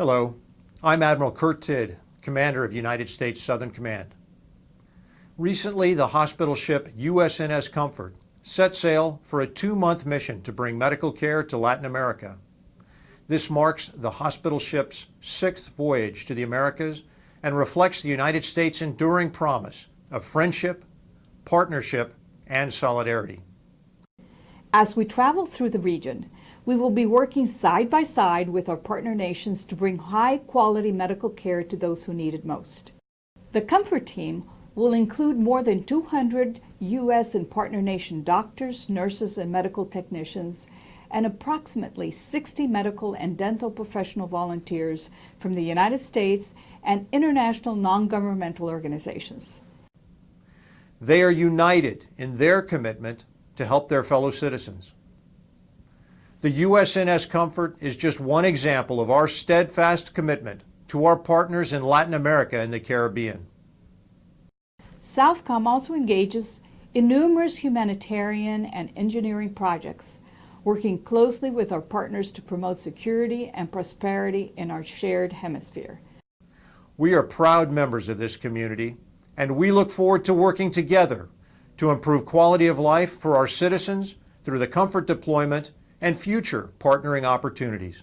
Hello, I'm Admiral Kurt Tidd, Commander of United States Southern Command. Recently, the hospital ship USNS Comfort set sail for a two-month mission to bring medical care to Latin America. This marks the hospital ship's sixth voyage to the Americas and reflects the United States' enduring promise of friendship, partnership, and solidarity. As we travel through the region, we will be working side by side with our partner nations to bring high quality medical care to those who need it most. The Comfort Team will include more than 200 U.S. and partner nation doctors, nurses, and medical technicians, and approximately 60 medical and dental professional volunteers from the United States and international non-governmental organizations. They are united in their commitment to help their fellow citizens. The USNS Comfort is just one example of our steadfast commitment to our partners in Latin America and the Caribbean. Southcom also engages in numerous humanitarian and engineering projects, working closely with our partners to promote security and prosperity in our shared hemisphere. We are proud members of this community, and we look forward to working together to improve quality of life for our citizens through the comfort deployment and future partnering opportunities.